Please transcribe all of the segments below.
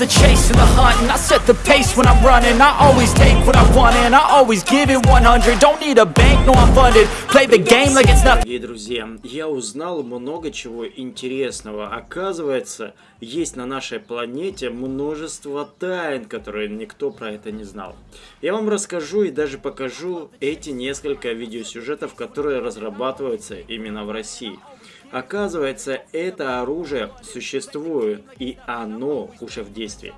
the chase and the hunt And I set the pace when I'm running I always take what I want and I always give it 100 Don't need a bank, no I'm funded Play the game like it's nothing друзья, я узнал много чего интересного. Оказывается, есть на нашей планете множество тайн, которые никто про это не знал. Я вам расскажу и даже покажу эти несколько видеосюжетов, которые разрабатываются именно в России. Оказывается, это оружие существует, и оно уже в действии.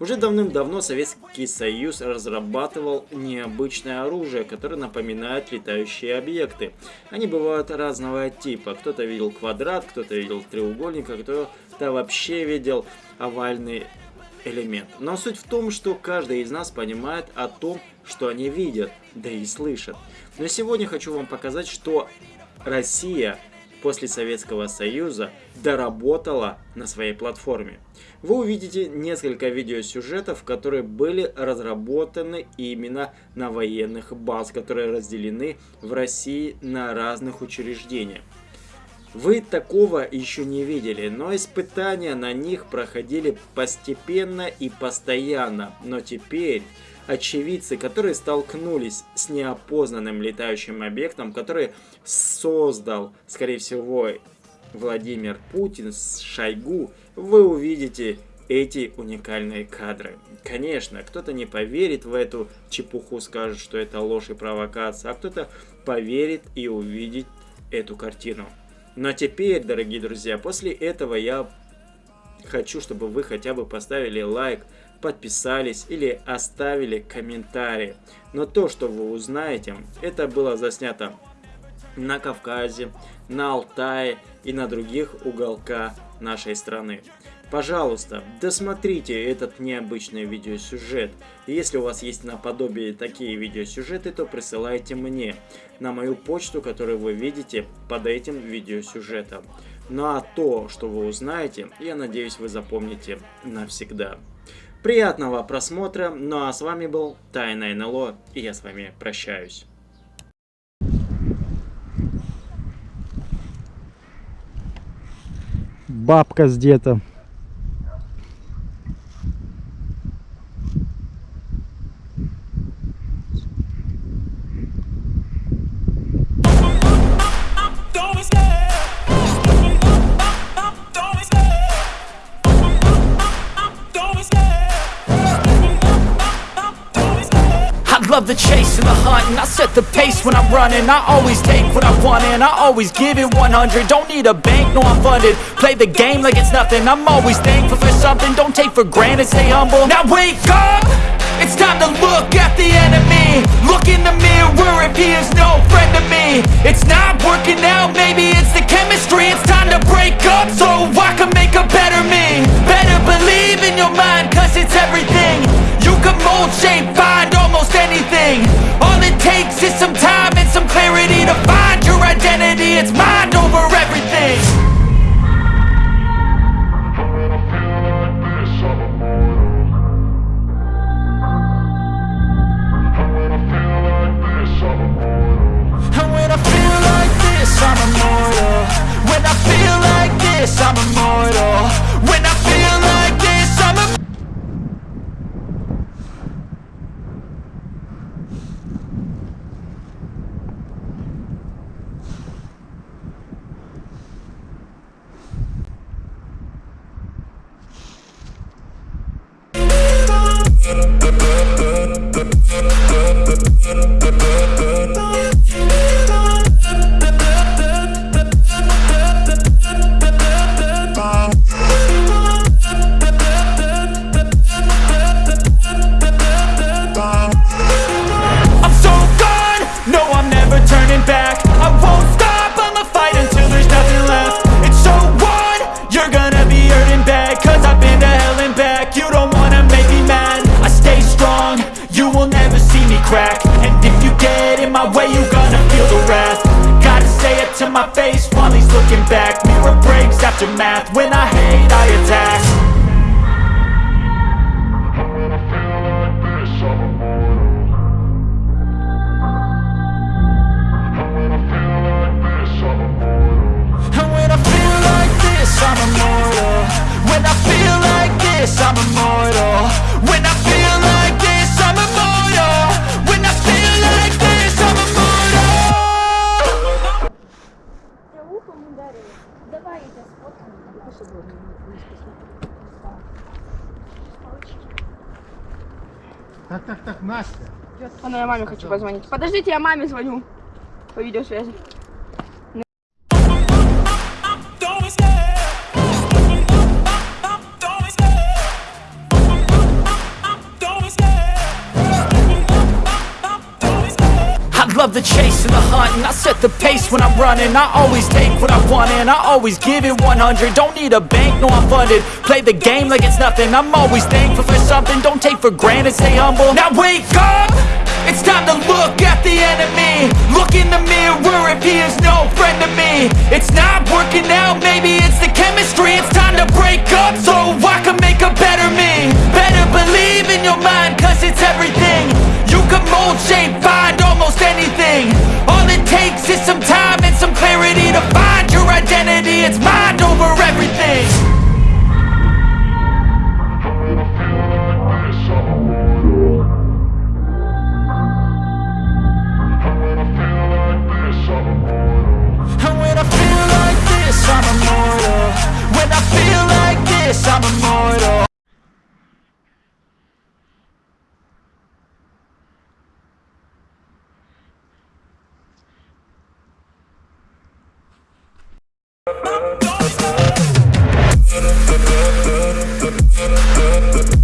Уже давным-давно Советский Союз разрабатывал необычное оружие, которое напоминает летающие объекты. Они бывают разного типа. Кто-то видел квадрат, кто-то видел треугольник, а кто-то вообще видел овальный элемент. Но суть в том, что каждый из нас понимает о том, что они видят, да и слышат. Но сегодня хочу вам показать, что Россия после Советского Союза доработала на своей платформе. Вы увидите несколько видеосюжетов, которые были разработаны именно на военных баз, которые разделены в России на разных учреждениях. Вы такого еще не видели, но испытания на них проходили постепенно и постоянно. Но теперь очевидцы, которые столкнулись с неопознанным летающим объектом, который создал, скорее всего, Владимир Путин с Шойгу, вы увидите эти уникальные кадры. Конечно, кто-то не поверит в эту чепуху, скажет, что это ложь и провокация, а кто-то поверит и увидит эту картину. Но теперь, дорогие друзья, после этого я хочу, чтобы вы хотя бы поставили лайк, подписались или оставили комментарий. Но то, что вы узнаете, это было заснято на Кавказе, на Алтае и на других уголках нашей страны. Пожалуйста, досмотрите этот необычный видеосюжет. Если у вас есть наподобие такие видеосюжеты, то присылайте мне на мою почту, которую вы видите под этим видеосюжетом. Ну а то, что вы узнаете, я надеюсь вы запомните навсегда. Приятного просмотра, ну а с вами был Тайна НЛО, и я с вами прощаюсь. Бабка с где-то. The pace when I'm running. I always take what I want and I always give it 100 Don't need a bank, no I'm funded. Play the game like it's nothing. I'm always thankful for something. Don't take for granted, stay humble. Now wake up! It's time to look at the enemy. Look in the mirror if he is no friend to me. It's not working out, God over everything. Breaks after math, when I hate I attack Так, так, так, Настя. Она, я маме хочу позвонить. Подождите, я маме звоню по видеосвязи. love the chase and the hunt And I set the pace when I'm running. I always take what I want and I always give it 100 Don't need a bank, no I'm funded. Play the game like it's nothing. I'm always thankful for something. Don't take for granted, stay humble. Now wake up! It's time to look at the enemy. Look in the mirror if he is no friend to me. It's not working out, maybe it's the chemistry. It's time to break up. So up.